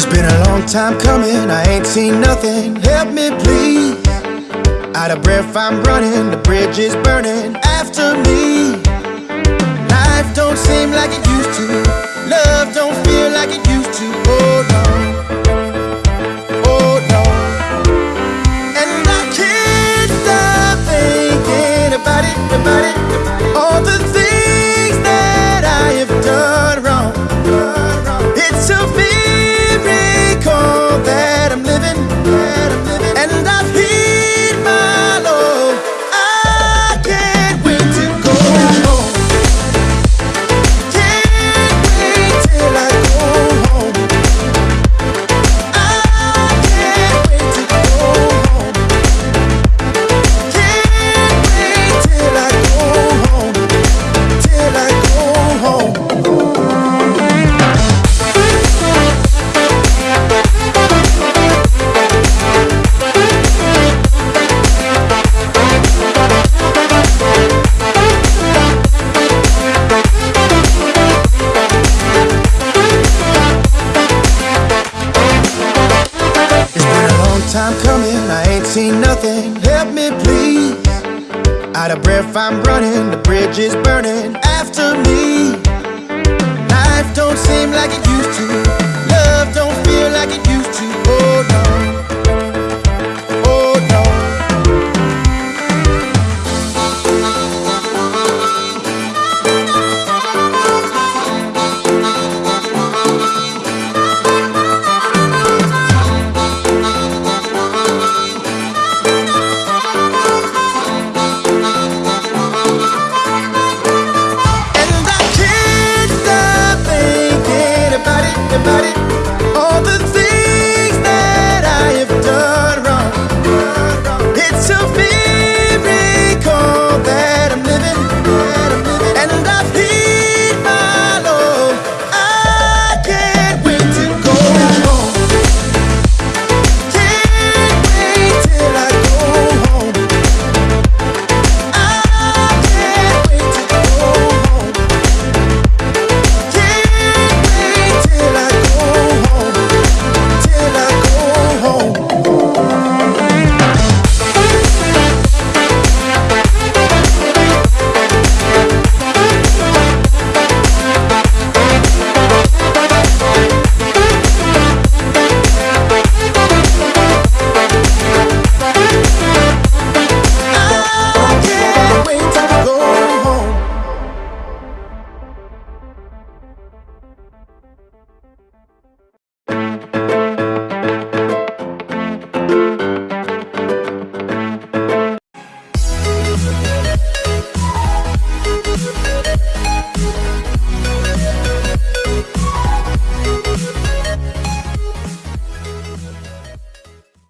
It's been a long time coming, I ain't seen nothing. Help me, please. Out of breath, I'm running, the bridge is burning after me. Life don't Out of breath, I'm running, the bridge is burning after me. Life don't seem like it